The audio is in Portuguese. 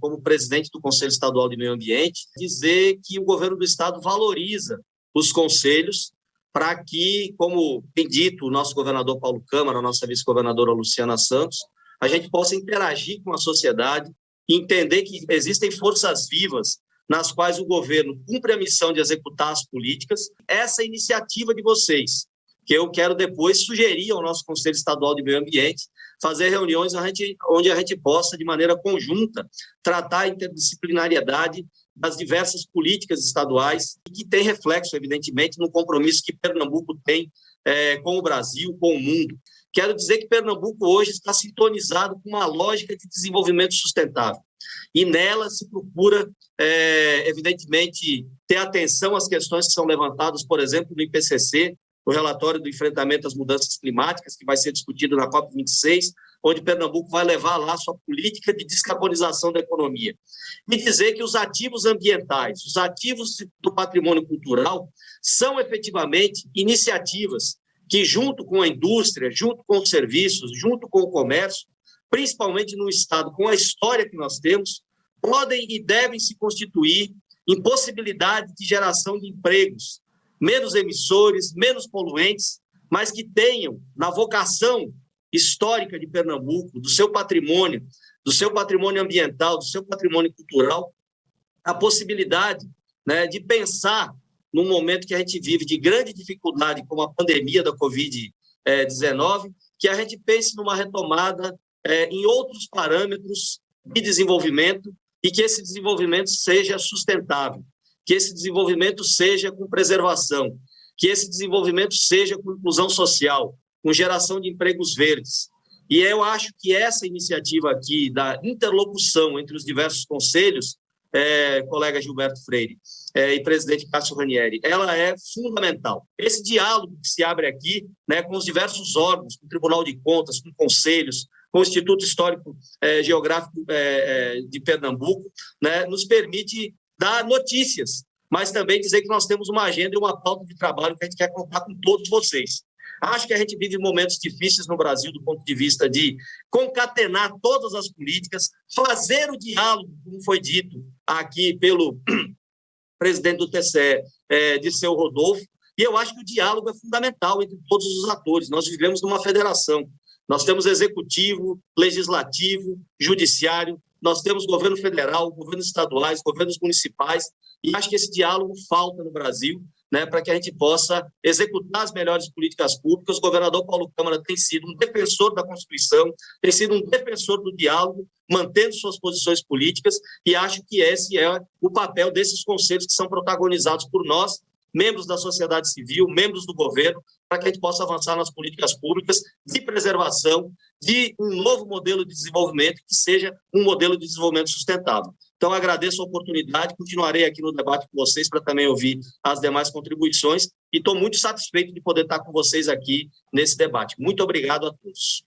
como presidente do Conselho Estadual de Meio Ambiente, dizer que o governo do estado valoriza os conselhos para que, como tem dito o nosso governador Paulo Câmara, a nossa vice-governadora Luciana Santos, a gente possa interagir com a sociedade e entender que existem forças vivas nas quais o governo cumpre a missão de executar as políticas. Essa iniciativa de vocês, que eu quero depois sugerir ao nosso Conselho Estadual de Meio Ambiente, fazer reuniões onde a gente possa, de maneira conjunta, tratar a interdisciplinariedade das diversas políticas estaduais e que tem reflexo, evidentemente, no compromisso que Pernambuco tem é, com o Brasil, com o mundo. Quero dizer que Pernambuco hoje está sintonizado com uma lógica de desenvolvimento sustentável. E nela se procura, é, evidentemente, ter atenção às questões que são levantadas, por exemplo, no IPCC, o relatório do enfrentamento às mudanças climáticas, que vai ser discutido na COP26, onde Pernambuco vai levar lá sua política de descarbonização da economia. E dizer que os ativos ambientais, os ativos do patrimônio cultural, são efetivamente iniciativas que, junto com a indústria, junto com os serviços, junto com o comércio, principalmente no Estado, com a história que nós temos, podem e devem se constituir em possibilidade de geração de empregos, menos emissores, menos poluentes, mas que tenham na vocação histórica de Pernambuco, do seu patrimônio, do seu patrimônio ambiental, do seu patrimônio cultural, a possibilidade né, de pensar num momento que a gente vive de grande dificuldade, como a pandemia da Covid-19, que a gente pense numa retomada é, em outros parâmetros de desenvolvimento e que esse desenvolvimento seja sustentável, que esse desenvolvimento seja com preservação, que esse desenvolvimento seja com inclusão social, com geração de empregos verdes. E eu acho que essa iniciativa aqui da interlocução entre os diversos conselhos, é, colega Gilberto Freire é, e presidente Cássio Ranieri, ela é fundamental. Esse diálogo que se abre aqui né, com os diversos órgãos, com o Tribunal de Contas, com conselhos, com o Instituto Histórico é, Geográfico é, é, de Pernambuco, né, nos permite dar notícias, mas também dizer que nós temos uma agenda e uma pauta de trabalho que a gente quer contar com todos vocês. Acho que a gente vive momentos difíceis no Brasil do ponto de vista de concatenar todas as políticas, fazer o diálogo, como foi dito aqui pelo presidente do TCE, é, de seu Rodolfo, e eu acho que o diálogo é fundamental entre todos os atores. Nós vivemos numa federação. Nós temos executivo, legislativo, judiciário, nós temos governo federal, governos estaduais, governos municipais, e acho que esse diálogo falta no Brasil, né, para que a gente possa executar as melhores políticas públicas. O governador Paulo Câmara tem sido um defensor da Constituição, tem sido um defensor do diálogo, mantendo suas posições políticas, e acho que esse é o papel desses conselhos que são protagonizados por nós, membros da sociedade civil, membros do governo, para que a gente possa avançar nas políticas públicas de preservação de um novo modelo de desenvolvimento que seja um modelo de desenvolvimento sustentável. Então, agradeço a oportunidade, continuarei aqui no debate com vocês para também ouvir as demais contribuições e estou muito satisfeito de poder estar com vocês aqui nesse debate. Muito obrigado a todos.